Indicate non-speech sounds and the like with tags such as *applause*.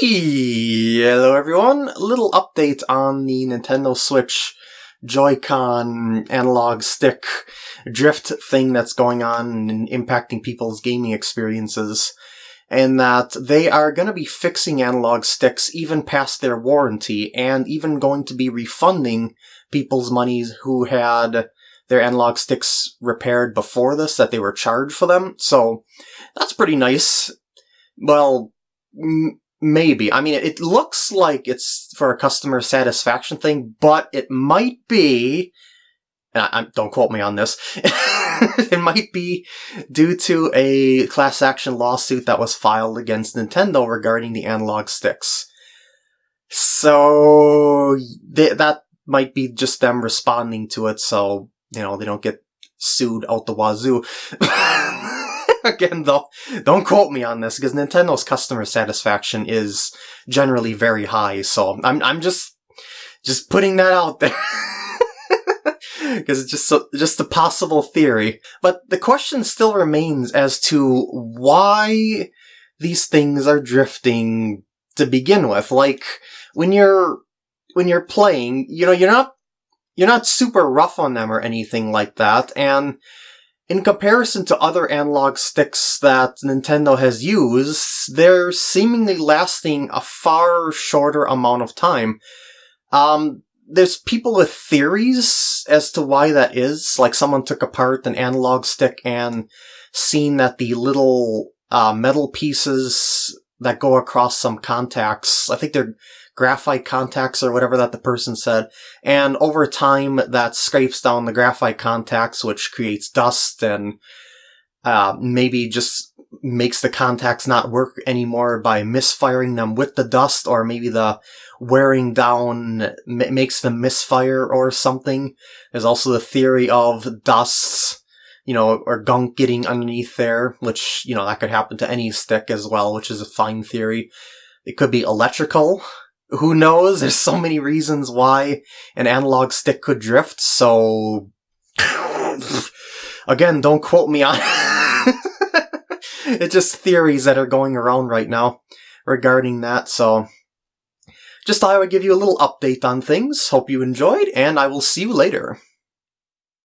Hello everyone, a little update on the Nintendo Switch Joy-Con analog stick drift thing that's going on and impacting people's gaming experiences. And that they are going to be fixing analog sticks even past their warranty and even going to be refunding people's monies who had their analog sticks repaired before this, that they were charged for them. So that's pretty nice. Well, Maybe. I mean, it looks like it's for a customer satisfaction thing, but it might be, I, I, don't quote me on this, *laughs* it might be due to a class action lawsuit that was filed against Nintendo regarding the analog sticks. So, they, that might be just them responding to it so, you know, they don't get sued out the wazoo. *laughs* *laughs* Again, though, don't quote me on this because Nintendo's customer satisfaction is generally very high. So I'm I'm just just putting that out there. *laughs* because it's just just a possible theory. But the question still remains as to why these things are drifting to begin with. Like when you're when you're playing, you know, you're not you're not super rough on them or anything like that, and in comparison to other analog sticks that Nintendo has used, they're seemingly lasting a far shorter amount of time. Um, there's people with theories as to why that is. Like someone took apart an analog stick and seen that the little uh, metal pieces that go across some contacts, I think they're graphite contacts or whatever that the person said. And over time, that scrapes down the graphite contacts, which creates dust and uh, maybe just makes the contacts not work anymore by misfiring them with the dust, or maybe the wearing down makes them misfire or something. There's also the theory of dust, you know, or gunk getting underneath there, which, you know, that could happen to any stick as well, which is a fine theory. It could be electrical, who knows? There's so many reasons why an analog stick could drift, so... Again, don't quote me on it *laughs* it's just theories that are going around right now regarding that, so... Just thought I would give you a little update on things. Hope you enjoyed, and I will see you later.